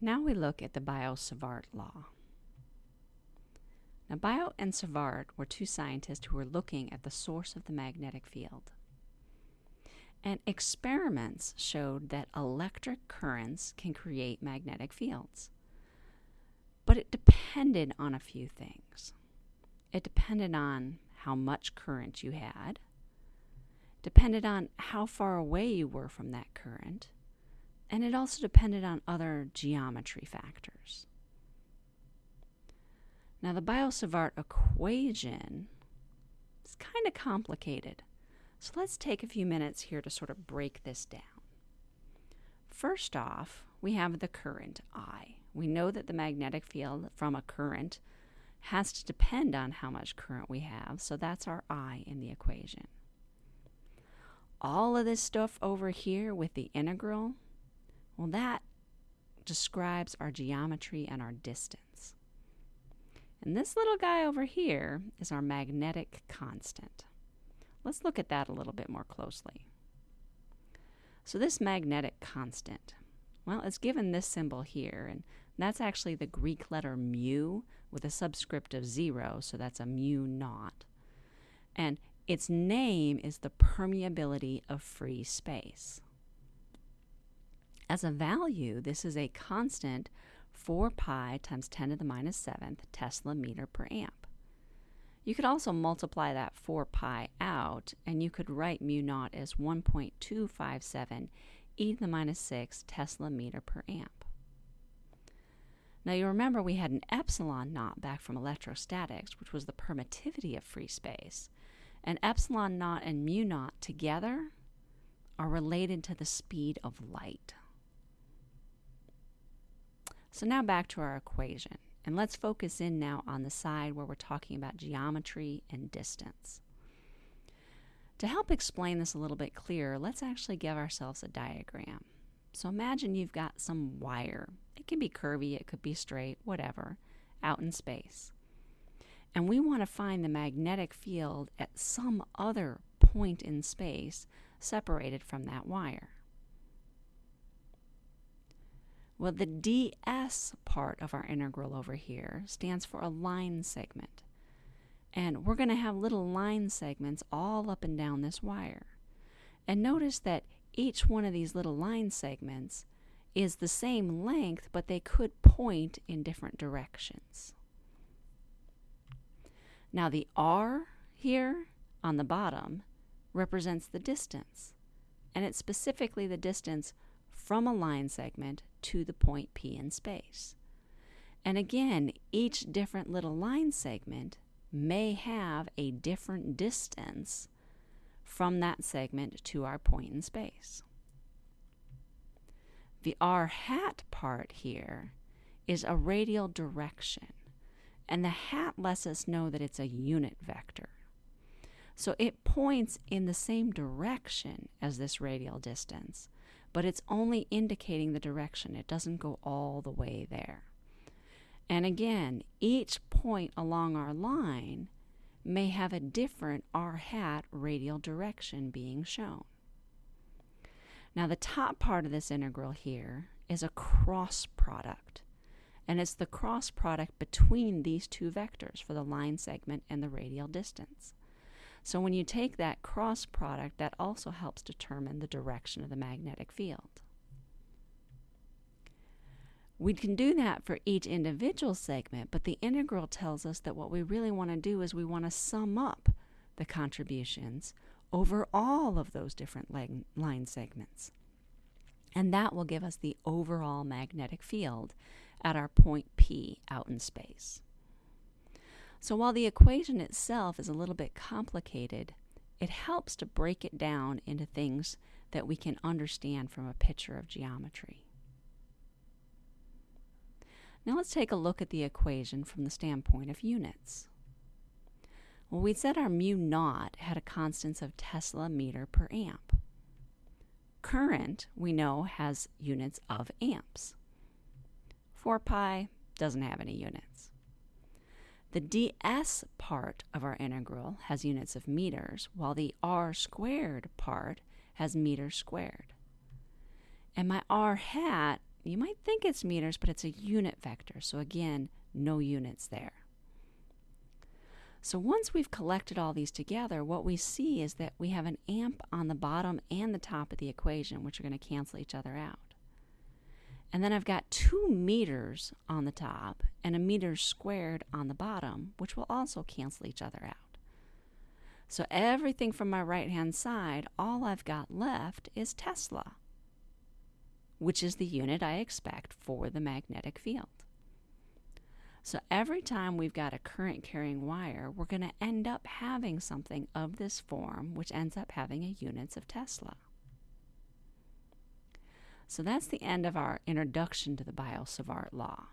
Now we look at the Biot-Savart law. Now, Biot and Savart were two scientists who were looking at the source of the magnetic field. And experiments showed that electric currents can create magnetic fields. But it depended on a few things. It depended on how much current you had, depended on how far away you were from that current, and it also depended on other geometry factors. Now, the Biot-Savart equation is kind of complicated, so let's take a few minutes here to sort of break this down. First off, we have the current I. We know that the magnetic field from a current has to depend on how much current we have, so that's our I in the equation. All of this stuff over here with the integral, well, that describes our geometry and our distance. And this little guy over here is our magnetic constant. Let's look at that a little bit more closely. So this magnetic constant, well, it's given this symbol here, and that's actually the Greek letter mu with a subscript of zero, so that's a mu naught. And its name is the permeability of free space. As a value, this is a constant 4 pi times 10 to the minus 7th Tesla meter per amp. You could also multiply that 4 pi out, and you could write mu naught as 1.257 e to the minus 6 Tesla meter per amp. Now you remember we had an epsilon naught back from electrostatics, which was the permittivity of free space. And epsilon naught and mu naught together are related to the speed of light. So now back to our equation. And let's focus in now on the side where we're talking about geometry and distance. To help explain this a little bit clearer, let's actually give ourselves a diagram. So imagine you've got some wire. It can be curvy, it could be straight, whatever, out in space. And we want to find the magnetic field at some other point in space separated from that wire. Well, the ds part of our integral over here stands for a line segment. And we're going to have little line segments all up and down this wire. And notice that each one of these little line segments is the same length, but they could point in different directions. Now the r here on the bottom represents the distance, and it's specifically the distance from a line segment to the point P in space. And again, each different little line segment may have a different distance from that segment to our point in space. The r hat part here is a radial direction, and the hat lets us know that it's a unit vector. So it points in the same direction as this radial distance, but it's only indicating the direction. It doesn't go all the way there. And again, each point along our line may have a different r hat radial direction being shown. Now the top part of this integral here is a cross product. And it's the cross product between these two vectors for the line segment and the radial distance. So when you take that cross product, that also helps determine the direction of the magnetic field. We can do that for each individual segment, but the integral tells us that what we really want to do is we want to sum up the contributions over all of those different line segments. And that will give us the overall magnetic field at our point P out in space. So while the equation itself is a little bit complicated, it helps to break it down into things that we can understand from a picture of geometry. Now let's take a look at the equation from the standpoint of units. Well, we said our mu naught had a constants of Tesla meter per amp. Current, we know, has units of amps. 4 pi doesn't have any units. The ds part of our integral has units of meters, while the r squared part has meters squared. And my r hat you might think it's meters, but it's a unit vector. So again, no units there. So once we've collected all these together, what we see is that we have an amp on the bottom and the top of the equation, which are going to cancel each other out. And then I've got two meters on the top and a meter squared on the bottom, which will also cancel each other out. So everything from my right hand side, all I've got left is Tesla, which is the unit I expect for the magnetic field. So every time we've got a current carrying wire, we're going to end up having something of this form, which ends up having a units of Tesla. So that's the end of our introduction to the Biot-Savart law.